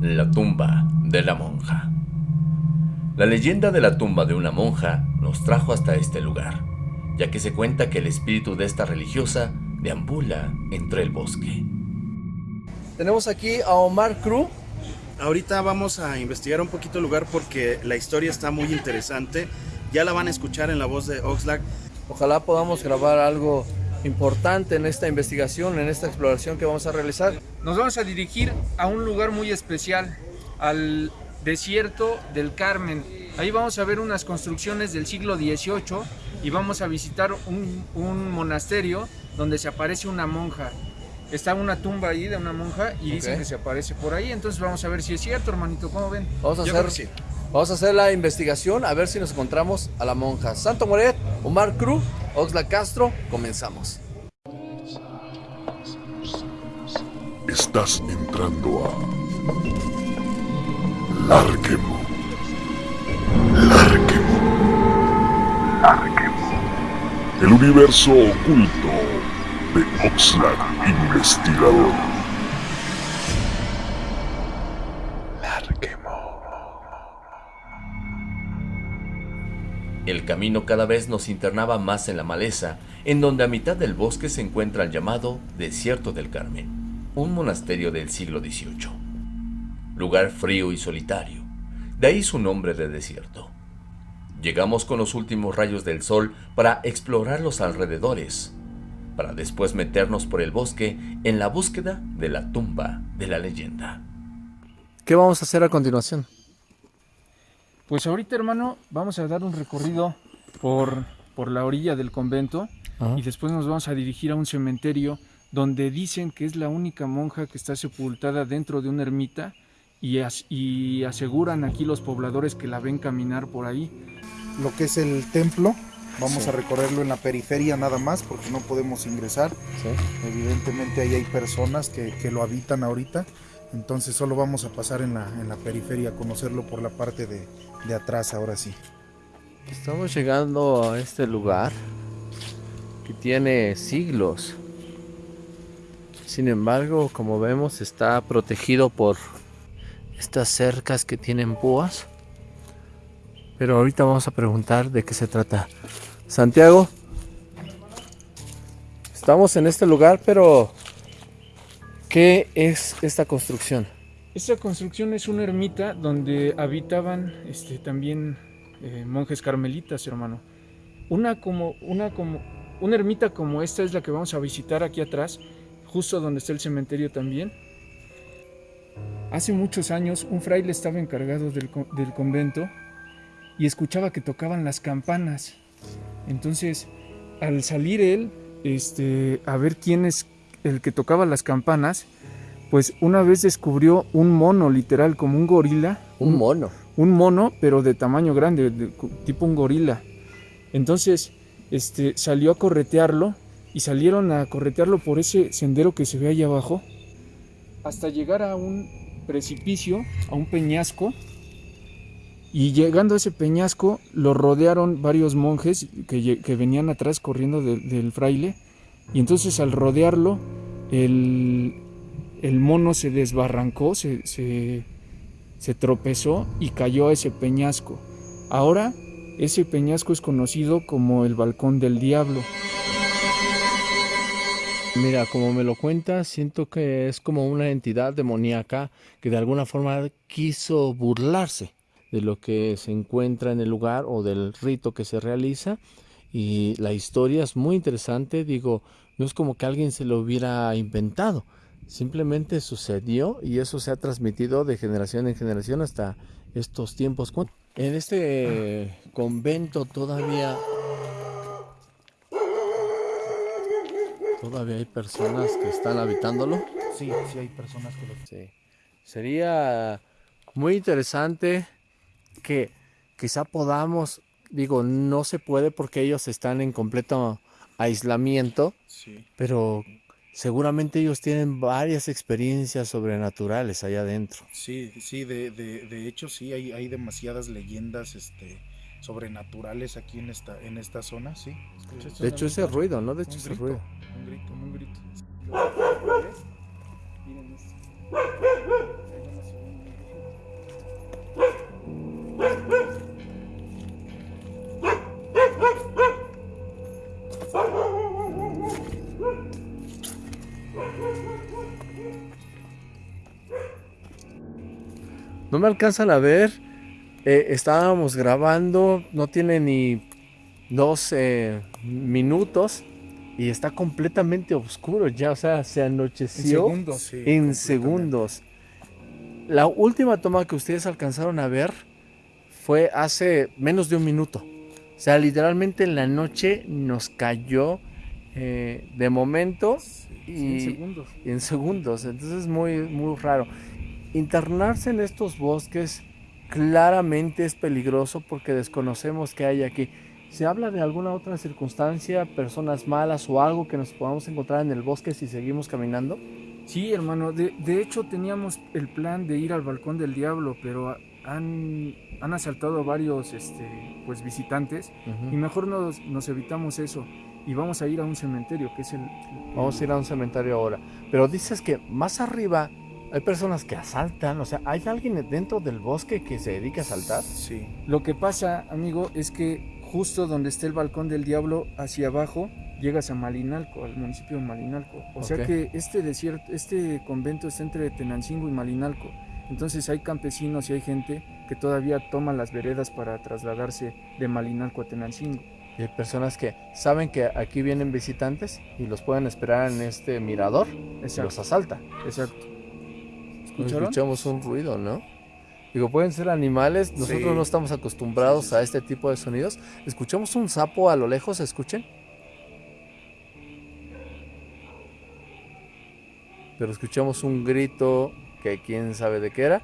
La tumba de la monja. La leyenda de la tumba de una monja nos trajo hasta este lugar, ya que se cuenta que el espíritu de esta religiosa deambula entre el bosque. Tenemos aquí a Omar Cruz. Ahorita vamos a investigar un poquito el lugar porque la historia está muy interesante. Ya la van a escuchar en la voz de Oxlack. Ojalá podamos grabar algo importante en esta investigación, en esta exploración que vamos a realizar. Nos vamos a dirigir a un lugar muy especial, al desierto del Carmen. Ahí vamos a ver unas construcciones del siglo XVIII y vamos a visitar un, un monasterio donde se aparece una monja. Está una tumba ahí de una monja y dicen Ok. que se aparece por ahí. Entonces vamos a ver si es cierto, hermanito. ¿Cómo ven? Vamos a, Yo hacer. Vamos a hacer la investigación a ver si nos encontramos a la monja. Santo Moret, Omar Cruz, Oxlack Castro, comenzamos. Estás entrando a Larquemo. Larquemo. Larquemo. El universo oculto de Oxlack Investigador. El camino cada vez nos internaba más en la maleza, en donde a mitad del bosque se encuentra el llamado Desierto del Carmen, un monasterio del siglo XVIII. Lugar frío y solitario, de ahí su nombre de desierto. Llegamos con los últimos rayos del sol para explorar los alrededores, para después meternos por el bosque en la búsqueda de la tumba de la leyenda. ¿Qué vamos a hacer a continuación? Pues ahorita, hermano, vamos a dar un recorrido por, por la orilla del convento Ajá. y después nos vamos a dirigir a un cementerio donde dicen que es la única monja que está sepultada dentro de una ermita y, as- y aseguran aquí los pobladores que la ven caminar por ahí. lo que es el templo. Vamos a recorrerlo en la periferia nada más porque no podemos ingresar. Evidentemente ahí hay personas que, que lo habitan ahorita. Entonces solo vamos a pasar en la, en la periferia, a conocerlo por la parte de, de atrás ahora sí. Estamos llegando a este lugar que tiene siglos. Sin embargo, como vemos, está protegido por estas cercas que tienen púas. Pero ahorita vamos a preguntar de qué se trata. Santiago, estamos en este lugar, pero ¿qué es esta construcción? Esta construcción es una ermita donde habitaban este, también eh, monjes carmelitas, hermano. Una como, una como, una ermita como esta es la que vamos a visitar aquí atrás, justo donde está el cementerio también. Hace muchos años un fraile estaba encargado del, del convento y escuchaba que tocaban las campanas. Entonces, al salir él, este, a ver quién es el que tocaba las campanas, pues una vez descubrió un mono, literal, como un gorila. Un mono. Un mono, pero de tamaño grande, de- tipo un gorila. Entonces, este, salió a corretearlo y salieron a corretearlo por ese sendero que se ve ahí abajo, hasta llegar a un precipicio, a un peñasco. Y llegando a ese peñasco, lo rodearon varios monjes que, venían atrás corriendo de- del fraile. Y entonces al rodearlo, el, el mono se desbarrancó, se, se, tropezó y cayó a ese peñasco. Ahora ese peñasco es conocido como el balcón del diablo. Mira, como me lo cuentas, siento que es como una entidad demoníaca que de alguna forma quiso burlarse de lo que se encuentra en el lugar o del rito que se realiza. Y la historia es muy interesante, digo, no es como que alguien se lo hubiera inventado, simplemente sucedió y eso se ha transmitido de generación en generación hasta estos tiempos. ¿Cuán- En este convento todavía Todavía hay personas que están habitándolo. Sí, sí hay personas que lo Sí. Sería muy interesante que quizá podamos, digo, no se puede porque ellos están en completo aislamiento, Sí. pero seguramente ellos tienen varias experiencias sobrenaturales allá adentro. Sí, sí, de, de, de hecho sí, hay, hay demasiadas leyendas este, sobrenaturales aquí en esta, en esta zona, sí. De hecho, ese ruido, ¿no? De hecho, ese ruido. Un grito. Un grito. Miren esto. No me alcanzan a ver. Eh, estábamos grabando, no tiene ni dos eh, minutos y está completamente oscuro ya, o sea, se anocheció En segundos. Sí, en segundos. La última toma que ustedes alcanzaron a ver fue hace menos de un minuto. O sea, literalmente en la noche nos cayó eh, de momento En y segundos. en segundos. Entonces es muy, muy raro. Internarse en estos bosques claramente es peligroso porque desconocemos qué hay aquí. ¿Se habla de alguna otra circunstancia, personas malas o algo que nos podamos encontrar en el bosque si seguimos caminando? Sí, hermano. De, de hecho, teníamos el plan de ir al balcón del diablo, pero han, han asaltado a varios este, pues, visitantes y mejor nos, nos evitamos eso. Y vamos a ir a un cementerio, que es el... Vamos a ir a un cementerio ahora. Pero dices que más arriba hay personas que asaltan. O sea, ¿hay alguien dentro del bosque que se dedica a asaltar? Sí. Lo que pasa, amigo, es que justo donde está el balcón del diablo, hacia abajo, llegas a Malinalco, al municipio de Malinalco. O sea que este desierto, este convento está entre Tenancingo y Malinalco. Entonces hay campesinos y hay gente que todavía toma las veredas para trasladarse de Malinalco a Tenancingo. Y hay personas que saben que aquí vienen visitantes y los pueden esperar en este mirador y los Exacto, asalta. exacto. Escuchamos un ruido, ¿no? Digo, pueden ser animales, nosotros Sí. no estamos acostumbrados Sí, sí, a este tipo de sonidos. Escuchamos un sapo a lo lejos, escuchen. Pero escuchamos un grito que quién sabe de qué era.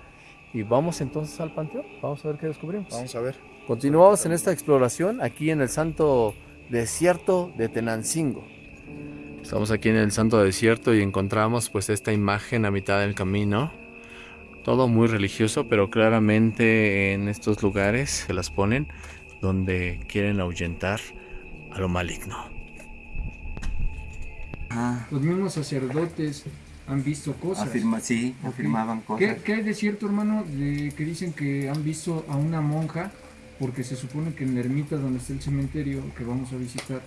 Y vamos entonces al panteón, vamos a ver qué descubrimos. Vamos a ver. Continuamos en esta exploración aquí en el santo desierto de Tenancingo. Estamos aquí en el santo desierto y encontramos pues esta imagen a mitad del camino. Todo muy religioso, pero claramente en estos lugares se las ponen donde quieren ahuyentar a lo maligno. Ah, Los mismos sacerdotes han visto cosas. afirma, sí, Ok. afirmaban ¿Qué, cosas. qué hay de cierto, hermano, de que dicen que han visto a una monja? Porque se supone que en la ermita donde está el cementerio que vamos a visitar,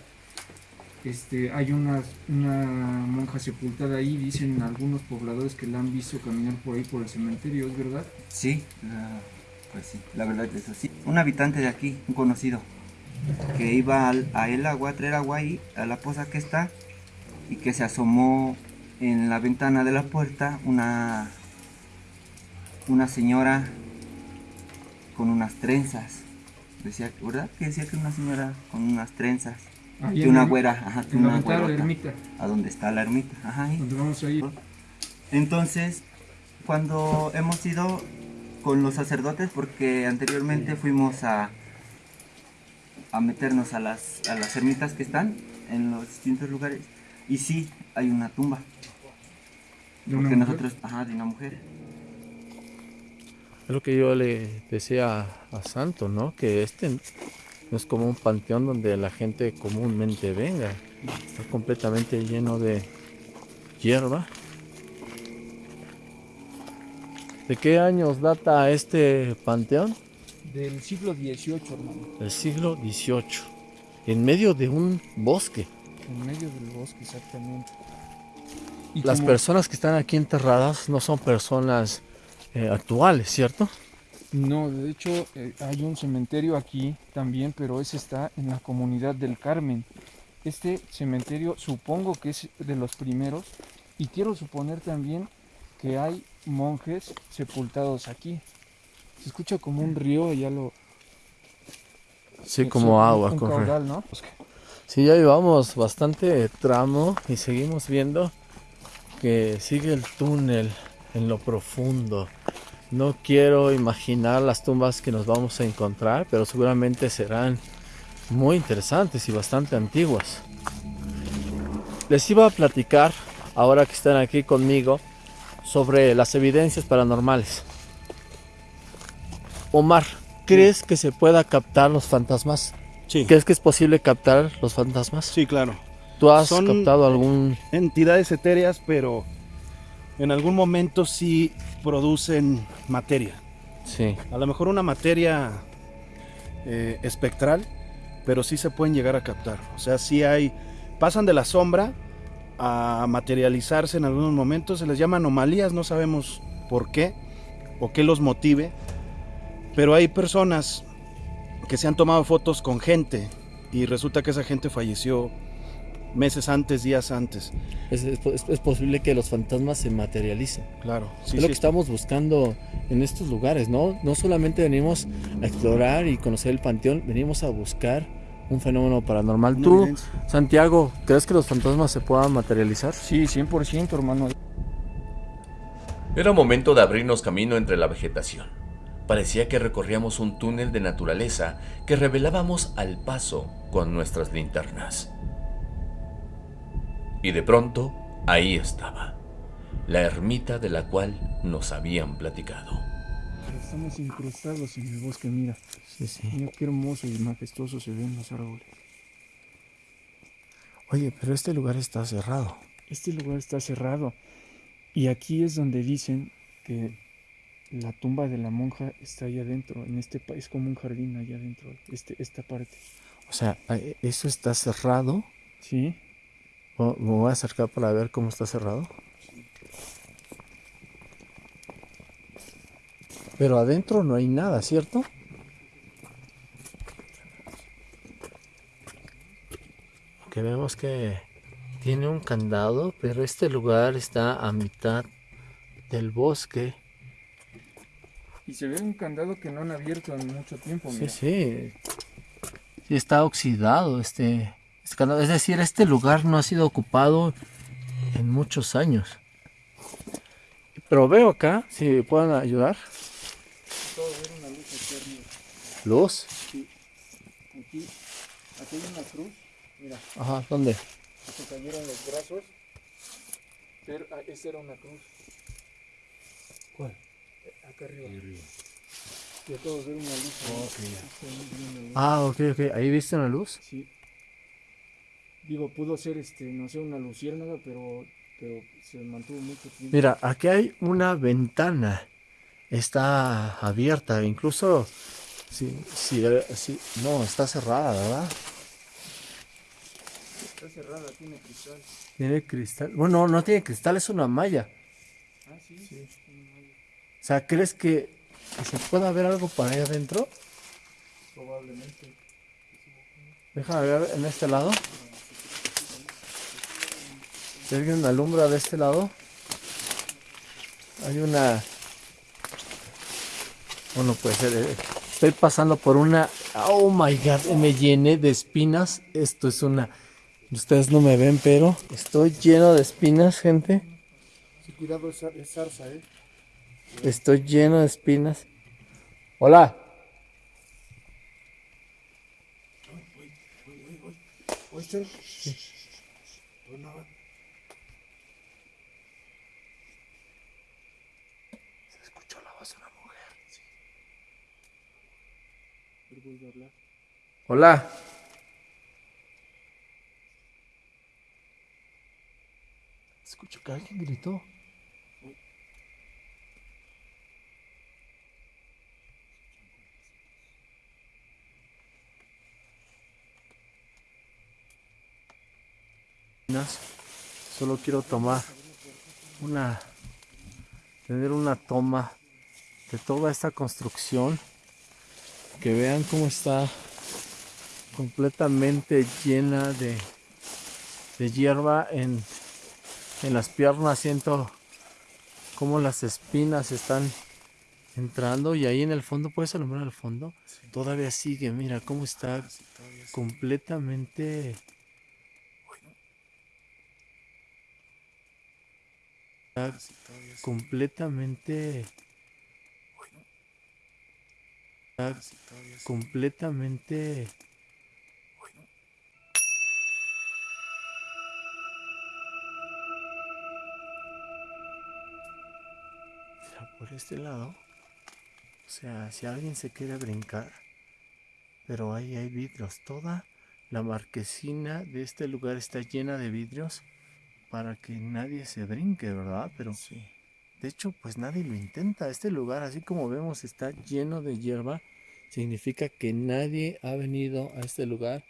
este, hay una, monja sepultada ahí. Dicen algunos pobladores que la han visto caminar por ahí por el cementerio, ¿es verdad? Sí, pues sí, la verdad es así. Un habitante de aquí, un conocido, que iba a el agua, a traer agua ahí, a la poza que está, y que se asomó en la ventana de la puerta una, una señora con unas trenzas. Decía, ¿verdad? Que decía que una señora con unas trenzas. Ahí en una güera, ajá, una de la güerota. ermita, A donde está la ermita, ajá, ahí. donde vamos a ir. Entonces, cuando hemos ido con los sacerdotes, porque anteriormente fuimos a, a meternos a las, a las ermitas que están en los distintos lugares, y sí, hay una tumba, de una porque mujer. nosotros, ajá, de una mujer. Es lo que yo le decía a Santo, ¿no? Que este no es como un panteón donde la gente comúnmente venga. Está completamente lleno de hierba. ¿De qué años data este panteón? Del siglo XVIII, hermano. Del siglo XVIII. En medio de un bosque. En medio del bosque, exactamente. Y Las como- personas que están aquí enterradas no son personas eh, actuales, ¿cierto? No, de hecho eh, hay un cementerio aquí también, pero ese está en la comunidad del Carmen. Este cementerio supongo que es de los primeros y quiero suponer también que hay monjes sepultados aquí. Se escucha como un río, ya lo... Sí, como un- agua Un caudal, ¿no? Sí, ya llevamos bastante tramo y seguimos viendo que sigue el túnel en lo profundo. No quiero imaginar las tumbas que nos vamos a encontrar, pero seguramente serán muy interesantes y bastante antiguas. Les iba a platicar, ahora que están aquí conmigo, sobre las evidencias paranormales. Omar, ¿crees que se pueda captar los fantasmas? Sí, ¿Crees que es posible captar los fantasmas? sí, claro. ¿Tú has Son- captado algún... Entidades etéreas, pero en algún momento sí producen materia. Sí. A lo mejor una materia eh, espectral, pero sí se pueden llegar a captar. O sea, sí hay, pasan de la sombra a materializarse en algunos momentos, se les llama anomalías, no sabemos por qué, o qué los motive, pero hay personas que se han tomado fotos con gente y resulta que esa gente falleció meses antes, días antes. Es, es- es posible que los fantasmas se materialicen. Claro, sí, es lo sí. que estamos buscando en estos lugares, ¿no? No solamente venimos a explorar y conocer el panteón, venimos a buscar un fenómeno paranormal. Una ¿Tú, evidencia. Santiago, crees que los fantasmas se puedan materializar? Sí, 100%, hermano. Era momento de abrirnos camino entre la vegetación. Parecía que recorríamos un túnel de naturaleza que revelábamos al paso con nuestras linternas. Y de pronto, ahí estaba, la ermita de la cual nos habían platicado. Estamos incrustados en el bosque, mira. Sí, sí. Mira qué hermoso y majestuoso se ven los árboles. Oye, pero este lugar está cerrado. Este lugar está cerrado. Y aquí es donde dicen que la tumba de la monja está allá adentro. En este pa- es como un jardín allá adentro. Este, esta parte. O sea, eh, eso está cerrado. Sí. Me voy a acercar para ver cómo está cerrado. Pero adentro no hay nada, ¿cierto? Que vemos que tiene un candado, pero este lugar está a mitad del bosque. Y se ve un candado que no han abierto en mucho tiempo. Sí, mira. sí. Sí está oxidado este. Es decir, este lugar no ha sido ocupado en muchos años. Pero veo acá, si me pueden ayudar. Una luz aquí arriba. Luz. Aquí, aquí hay una cruz. Mira, Ajá, ¿dónde? se cayeron los brazos. Pero ah, esa era una cruz. ¿Cuál? Eh, Acá arriba. Y acabo de ver una luz. ahí. La luz. Ah, ok, ok. ¿Ahí viste una luz? Sí. Digo, pudo ser, este, no sé, una luciérnaga, pero, pero se mantuvo mucho tiempo. Mira, aquí hay una ventana. Está abierta, incluso si, si, si- no, está cerrada, ¿verdad? Está cerrada, tiene cristal. Tiene cristal. Bueno, no tiene cristal, es una malla. Ah, sí. sí. O sea, ¿crees que, que se pueda ver algo para allá adentro? Probablemente. Déjame ver en este lado. Si alguien alumbra de este lado, hay una. Bueno, puede ser. eh, Estoy pasando por una. Oh my god, me llené de espinas. Esto es una. Ustedes no me ven, pero estoy lleno de espinas, gente. Sí, cuidado, es, zar- es zarza, ¿eh? Estoy lleno de espinas. Hola. Se escuchó la voz de una mujer. Pero vuelve a hablar. Hola. Escucho que alguien gritó. Solo quiero tomar una, tener una toma de toda esta construcción. Que vean cómo está completamente llena de, de hierba en, en las piernas. Siento cómo las espinas están entrando y ahí en el fondo, ¿puedes alumbrar al fondo? Todavía sigue, mira cómo está completamente... Está completamente... Está completamente... Por este lado. O sea, si alguien se quiere brincar. Pero ahí hay vidrios. Toda la marquesina de este lugar está llena de vidrios. Para que nadie se brinque, ¿verdad? Pero de hecho, pues nadie lo intenta. Este lugar, así como vemos, está lleno de hierba. Significa que nadie ha venido a este lugar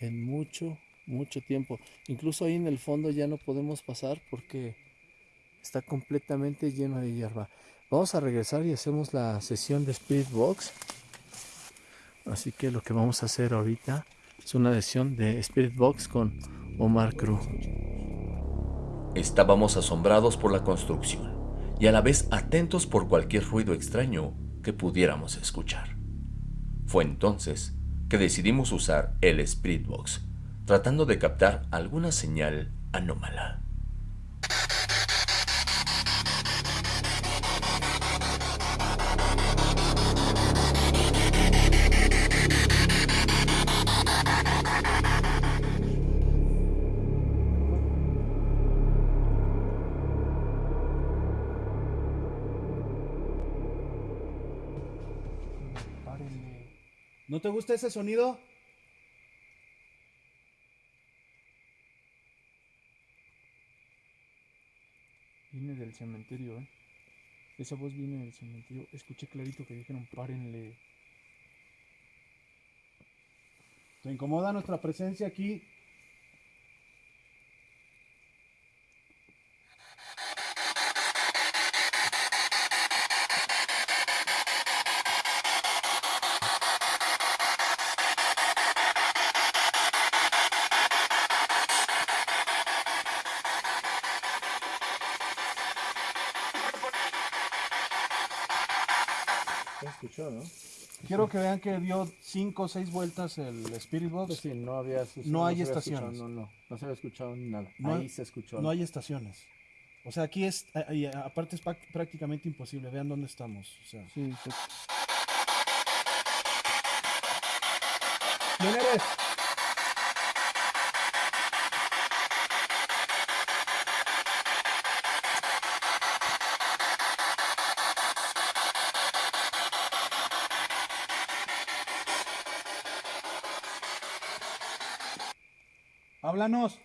en mucho, mucho tiempo. Incluso ahí en el fondo ya no podemos pasar porque está completamente lleno de hierba. Vamos a regresar y hacemos la sesión de Spirit Box. Así que lo que vamos a hacer ahorita es una sesión de Spirit Box con Omar Cruz. Estábamos asombrados por la construcción y a la vez atentos por cualquier ruido extraño que pudiéramos escuchar. Fue entonces que decidimos usar el Spirit Box, tratando de captar alguna señal anómala. ¿No te gusta ese sonido? Viene del cementerio, ¿eh? Esa voz viene del cementerio. Escuché clarito que dijeron, párenle. ¿Te incomoda nuestra presencia aquí? ¿Se escuchó, no? Quiero que vean que dio 5 o 6 vueltas el Spirit Box. Sí, no había No hay había estaciones. escuchado, no, no, no se había escuchado nada. No Ahí se escuchó. No hay estaciones. O sea, aquí es, y aparte es prácticamente imposible. Vean dónde estamos. O sea, Sí, sí. ¿quién eres? Háblanos.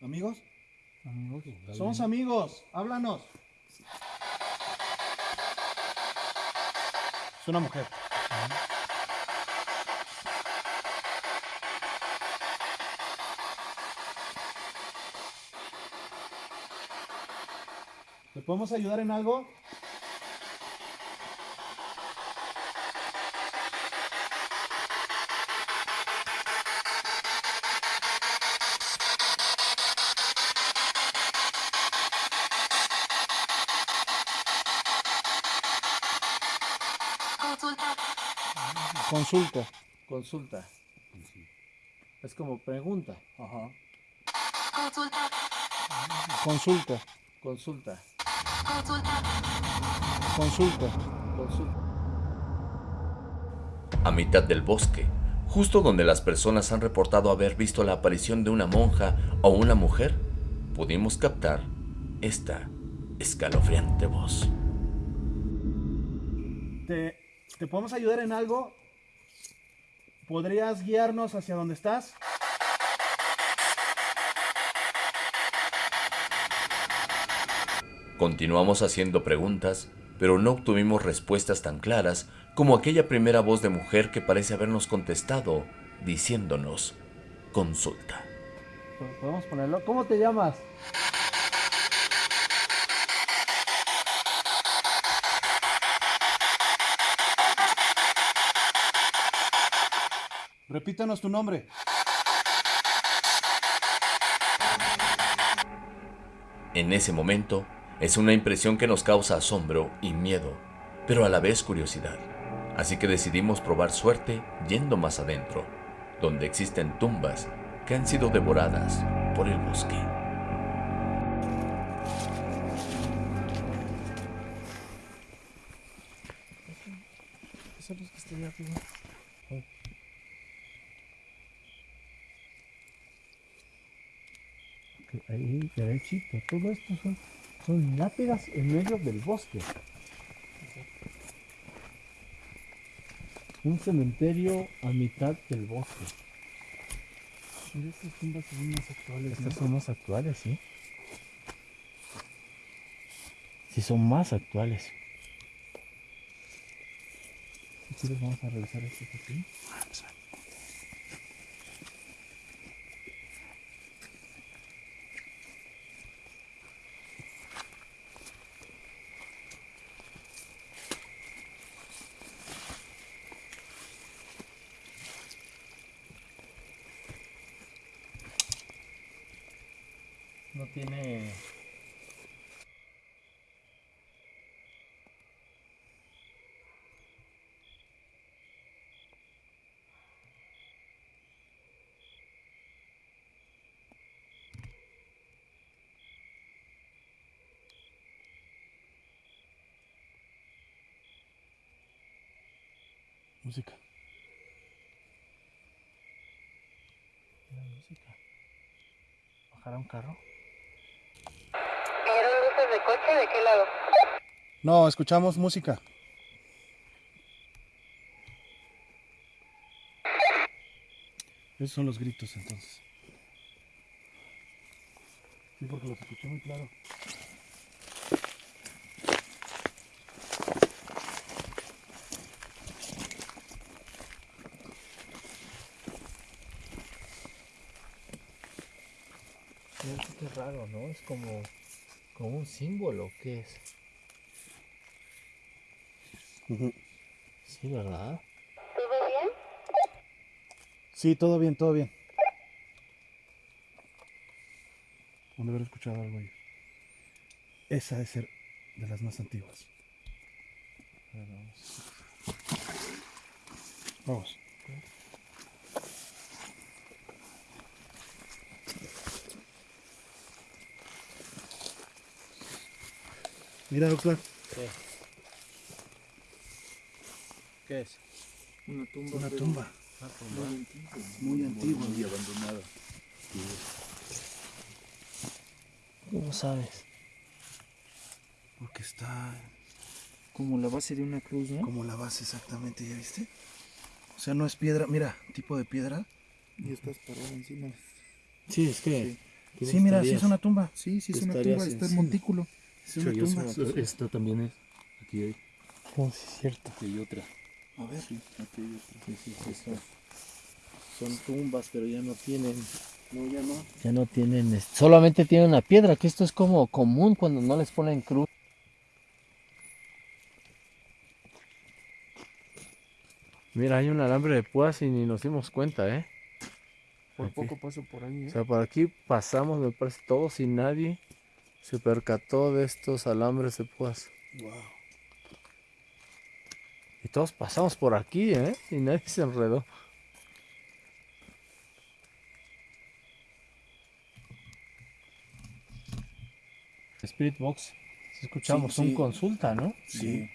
¿Amigos? Amigos, Somos amigos. Háblanos. Es una mujer. Podemos ayudar en algo? Consulta. Consulta. Es como pregunta. Ajá. Consulta. Consulta. Consulta. Consulta. A mitad del bosque, justo donde las personas han reportado haber visto la aparición de una monja o una mujer, pudimos captar esta escalofriante voz. ¿Te, ¿Te podemos ayudar en algo? ¿Podrías guiarnos hacia donde estás? Continuamos haciendo preguntas, pero no obtuvimos respuestas tan claras como aquella primera voz de mujer que parece habernos contestado diciéndonos, consulta. Podemos ponerlo. ¿Cómo te llamas? Repítanos tu nombre. En ese momento, es una impresión que nos causa asombro y miedo, pero a la vez curiosidad. Así que decidimos probar suerte yendo más adentro, donde existen tumbas que han sido devoradas por el bosque. Ahí. Todo esto son lápidas en medio del bosque. Un cementerio a mitad del bosque. Estas tumbas son más actuales. Estas ¿no? son más actuales, ¿sí? Sí, son más actuales. Entonces vamos a revisar esto aquí. Música. La música. ¿Bajará un carro? ¿Vieron luces de coche? ¿De qué lado? No, escuchamos música. Esos son los gritos entonces. Sí, porque los escuché muy claro. Fíjate qué raro, ¿no? Es como, como un símbolo, ¿qué es? Sí, ¿verdad? ¿Todo bien? Sí, todo bien, todo bien. Han de haber escuchado algo ahí. Esa debe ser de las más antiguas. Vamos. Mira, doctor. ¿Qué? ¿Qué es? Una tumba. Una pero tumba. Muy antigua. Muy antigua. Muy abandonada. ¿Cómo sabes? Porque está Como la base de una cruz, ¿no? como la base exactamente, ¿ya viste? O sea, no es piedra, mira, tipo de piedra. Y estás parado encima. Sí, es que. Sí, mira, sí es una tumba. Sí, sí es una tumba, está el montículo. Es una tumba. Esta también es. Aquí hay, Oh, sí, es cierto. aquí hay otra. A ver. Aquí hay otra. Sí, sí, sí, son, son tumbas, pero ya no tienen. No, ya no. Ya no tienen. Solamente tienen una piedra, que esto es como común cuando no les ponen cruz. Mira, hay un alambre de púas y ni nos dimos cuenta, ¿eh? Por Aquí. poco paso por ahí, ¿eh? O sea, por aquí pasamos, me parece, todos y nadie se percató de estos alambres de púas. Wow. Y todos pasamos por aquí, ¿eh? Y nadie se enredó. Spirit Box, si escuchamos Sí, un sí. consulta, ¿no? Sí.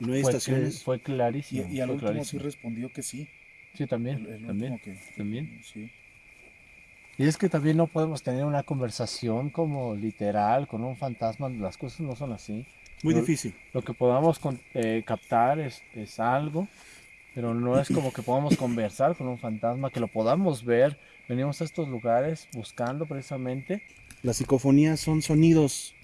Y no hay Fue, fue clarísimo. y, y al último sí clarísimo. respondió que sí. Sí, también. El, el también. que. también. Sí. Y es que también no podemos tener una conversación como literal con un fantasma, las cosas no son así. Muy No- difícil. Lo que podamos con- eh, captar es, es algo, pero no es como que podamos conversar con un fantasma, que lo podamos ver. Venimos a estos lugares buscando precisamente. Las psicofonías son sonidos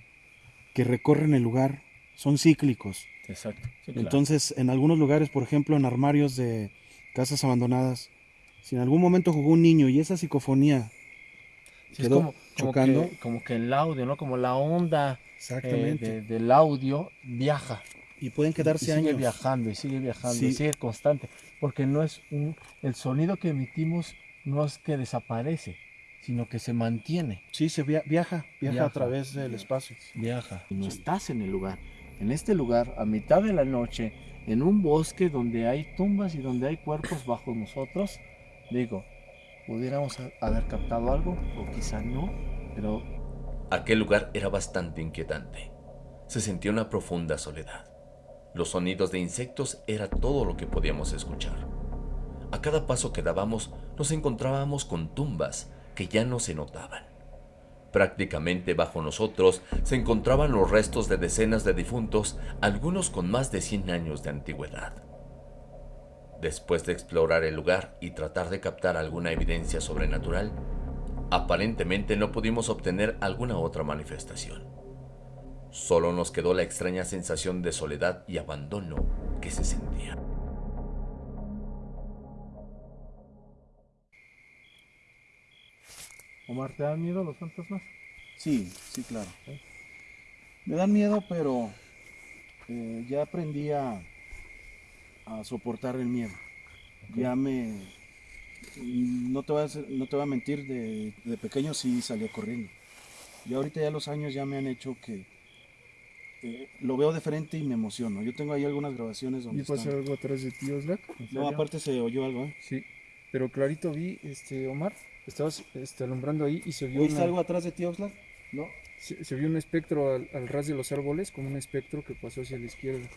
que recorren el lugar, son cíclicos. Exacto. Entonces, en algunos lugares, por ejemplo, en armarios de casas abandonadas, si en algún momento jugó un niño y esa psicofonía Sí, es quedó como, como chocando. que, como que el audio, ¿no? Como la onda eh, exactamente de- del audio viaja. y pueden y quedarse sigue años. viajando y sigue viajando y Sí. sigue constante. Porque no es un. El sonido que emitimos no es que desaparece, sino que se mantiene. Sí, se via- viaja, viaja, Viaja. a través del espacio. viaja y no estás en el lugar. En este lugar, a mitad de la noche, en un bosque donde hay tumbas y donde hay cuerpos bajo nosotros, digo, pudiéramos ha- haber captado algo, o quizá no, pero Aquel lugar era bastante inquietante. Se sentía una profunda soledad. Los sonidos de insectos era todo lo que podíamos escuchar. A cada paso que dábamos nos encontrábamos con tumbas que ya no se notaban. Prácticamente bajo nosotros se encontraban los restos de decenas de difuntos, algunos con más de 100 años de antigüedad. Después de explorar el lugar y tratar de captar alguna evidencia sobrenatural, aparentemente no pudimos obtener alguna otra manifestación. Solo nos quedó la extraña sensación de soledad y abandono que se sentía. Omar, ¿te dan miedo los fantasmas? Sí, sí, claro. Me dan miedo, pero eh, ya aprendí a, a soportar el miedo. Ya me... No te, voy a, hacer- no te voy a mentir, de, de pequeño sí salía corriendo. Y ahorita ya los años ya me han hecho que eh, lo veo diferente y me emociono. Yo tengo ahí algunas grabaciones donde ¿Vi pasar están- algo atrás de ti, Oxlack? ¿En No, aparte se oyó algo, ¿eh? Sí, pero clarito vi, este, Omar, estabas este, alumbrando ahí y se vio, ¿Oíste una- algo atrás de ti, Oxlack? no, se, se vio un espectro al, al ras de los árboles, como un espectro que pasó hacia la izquierda.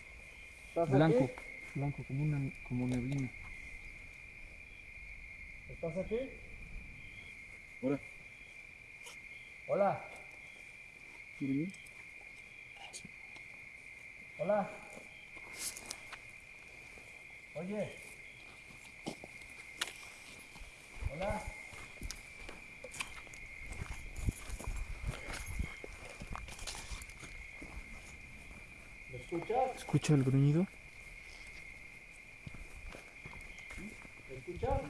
Blanco, blanco, como una como neblina. ¿Estás aquí? Ahora. Hola. Hola. Oye. Hola. ¿Me escuchas? ¿Escucha el gruñido? ¿Me escuchas?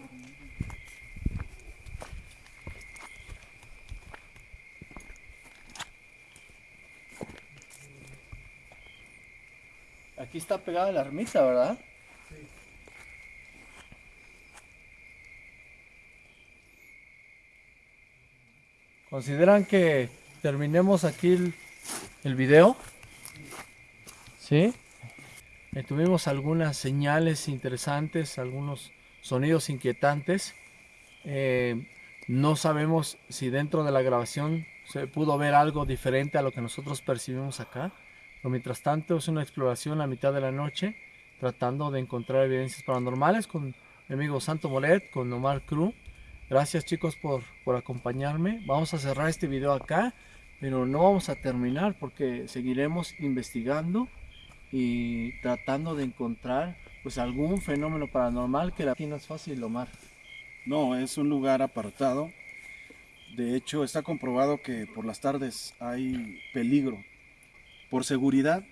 Aquí está pegada la ermita, ¿verdad? ¿Consideran que terminemos aquí el, video? ¿Sí? Eh, tuvimos algunas señales interesantes, algunos sonidos inquietantes. Eh, no sabemos si dentro de la grabación se pudo ver algo diferente a lo que nosotros percibimos acá. Mientras tanto es una exploración a mitad de la noche, tratando de encontrar evidencias paranormales con mi amigo Santo Molet, con Omar Cruz. Gracias chicos por, por acompañarme. Vamos a cerrar este video acá, pero no vamos a terminar porque seguiremos investigando y tratando de encontrar pues algún fenómeno paranormal que aquí no es fácil, Omar. No, es un lugar apartado. De hecho, está comprobado que por las tardes hay peligro. Por seguridad,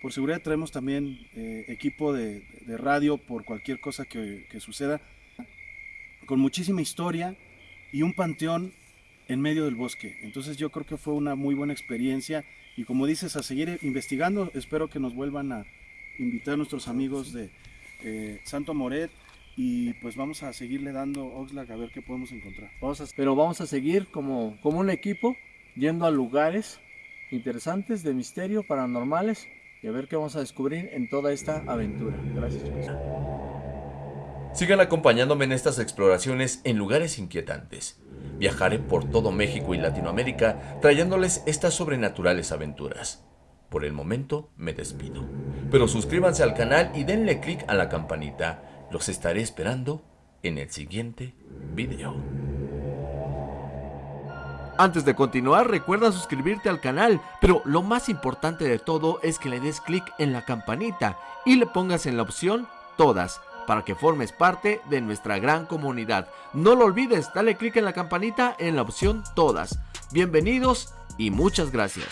por seguridad traemos también eh, equipo de, de radio por cualquier cosa que, que suceda. Con muchísima historia y un panteón en medio del bosque. Entonces yo creo que fue una muy buena experiencia y como dices, a seguir investigando. Espero que nos vuelvan a invitar nuestros amigos de eh, Santo Moret y pues vamos a seguirle dando Oxlack a ver qué podemos encontrar. Vamos a- pero vamos a seguir como, como un equipo yendo a lugares interesantes de misterio, paranormales y a ver qué vamos a descubrir en toda esta aventura. Gracias chicos. Sigan acompañándome en estas exploraciones en lugares inquietantes. Viajaré por todo México y Latinoamérica trayéndoles estas sobrenaturales aventuras. Por el momento me despido. Pero suscríbanse al canal y denle click a la campanita. Los estaré esperando en el siguiente video. Antes de continuar, recuerda suscribirte al canal, pero lo más importante de todo es que le des clic en la campanita y le pongas en la opción Todas para que formes parte de nuestra gran comunidad. No lo olvides, dale clic en la campanita en la opción Todas. Bienvenidos y muchas gracias.